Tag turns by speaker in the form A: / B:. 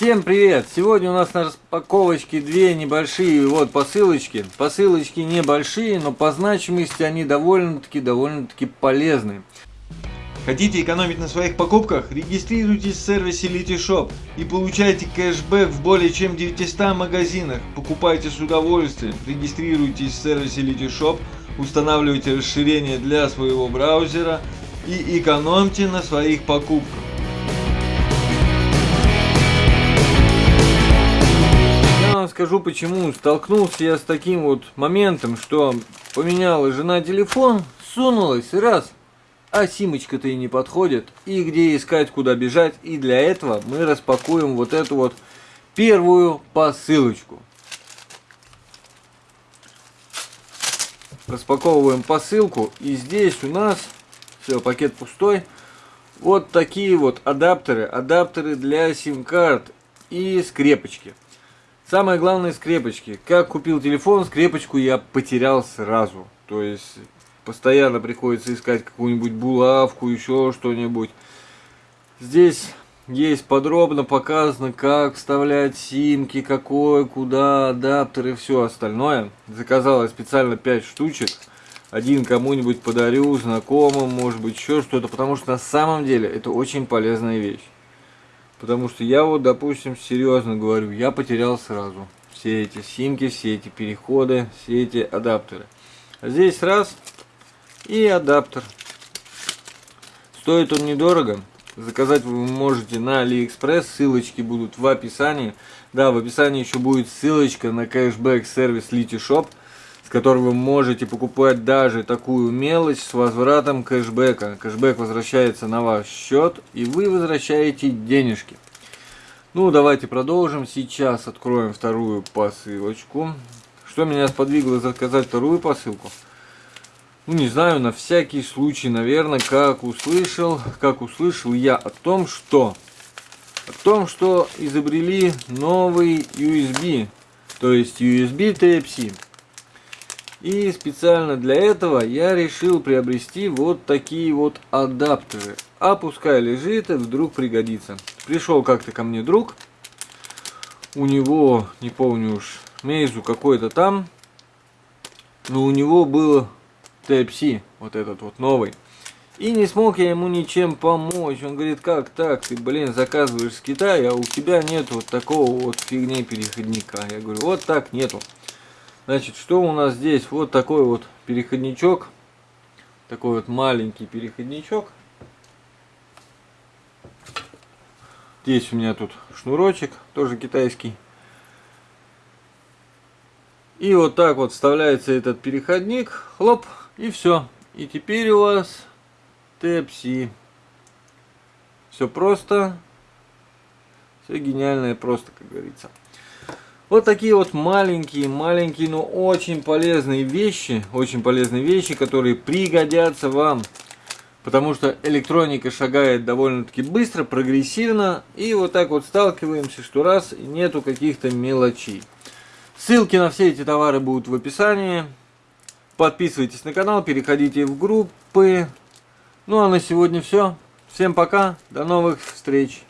A: Всем привет! Сегодня у нас на распаковочке две небольшие вот посылочки. Посылочки небольшие, но по значимости они довольно-таки довольно-таки полезны.
B: Хотите экономить на своих покупках? Регистрируйтесь в сервисе Litishop и получайте кэшбэк в более чем 900 магазинах. Покупайте с удовольствием. Регистрируйтесь в сервисе Litishop, устанавливайте расширение для своего браузера и экономьте на своих покупках.
A: Скажу почему. Столкнулся я с таким вот моментом, что поменяла жена телефон, сунулась раз, а симочка-то и не подходит. И где искать, куда бежать. И для этого мы распакуем вот эту вот первую посылочку. Распаковываем посылку. И здесь у нас, все, пакет пустой. Вот такие вот адаптеры. Адаптеры для сим-карт и скрепочки. Самое главное скрепочки. Как купил телефон, скрепочку я потерял сразу. То есть постоянно приходится искать какую-нибудь булавку, еще что-нибудь. Здесь есть подробно показано, как вставлять симки, какой, куда, адаптер и все остальное. Заказал я специально 5 штучек. Один кому-нибудь подарю, знакомым, может быть еще что-то, потому что на самом деле это очень полезная вещь. Потому что я вот, допустим, серьезно говорю, я потерял сразу все эти симки, все эти переходы, все эти адаптеры. А здесь раз и адаптер. Стоит он недорого. Заказать вы можете на Алиэкспресс, ссылочки будут в описании. Да, в описании еще будет ссылочка на кэшбэк сервис LetyShops который вы можете покупать даже такую мелочь с возвратом кэшбэка. Кэшбэк возвращается на ваш счет, и вы возвращаете денежки. Ну, давайте продолжим. Сейчас откроем вторую посылочку. Что меня сподвигло заказать вторую посылку? Ну, не знаю, на всякий случай, наверное, как услышал, как услышал я о том, что о том, что изобрели новый USB, то есть USB Type-C. И специально для этого я решил приобрести вот такие вот адаптеры. А пускай лежит вдруг пригодится. Пришел как-то ко мне друг. У него, не помню уж, Мейзу какой-то там. Но у него был Type-C, вот этот вот новый. И не смог я ему ничем помочь. Он говорит, как так, ты, блин, заказываешь с Китая, а у тебя нет вот такого вот фигни переходника. Я говорю, вот так нету. Значит, что у нас здесь? Вот такой вот переходничок. Такой вот маленький переходничок. Здесь у меня тут шнурочек, тоже китайский. И вот так вот вставляется этот переходник. Хлоп, и все. И теперь у вас Type-C. Все просто. Все гениальное просто, как говорится. Вот такие вот маленькие, маленькие, но очень полезные вещи, очень полезные вещи, которые пригодятся вам. Потому что электроника шагает довольно-таки быстро, прогрессивно. И вот так вот сталкиваемся, что раз нету каких-то мелочей. Ссылки на все эти товары будут в описании. Подписывайтесь на канал, переходите в группы. Ну а на сегодня все. Всем пока, до новых встреч.